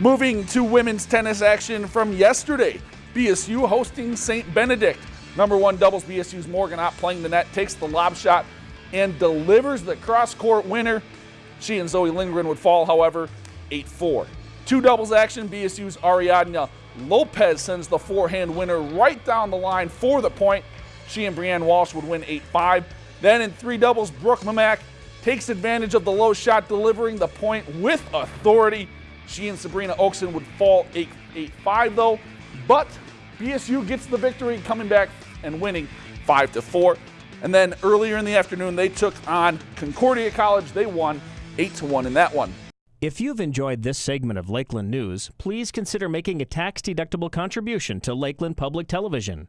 Moving to women's tennis action from yesterday, BSU hosting St. Benedict. Number one doubles BSU's Morgan Ott playing the net, takes the lob shot, and delivers the cross court winner. She and Zoe Lindgren would fall, however, 8 4. Two doubles action, BSU's Ariadna Lopez sends the forehand winner right down the line for the point. She and Brianne Walsh would win 8 5. Then in three doubles, Brooke Mamak takes advantage of the low shot, delivering the point with authority. She and Sabrina Oakson would fall 8 8 5, though, but BSU gets the victory, coming back and winning 5 4. And then earlier in the afternoon, they took on Concordia College. They won 8 1 in that one. If you've enjoyed this segment of Lakeland News, please consider making a tax-deductible contribution to Lakeland Public Television.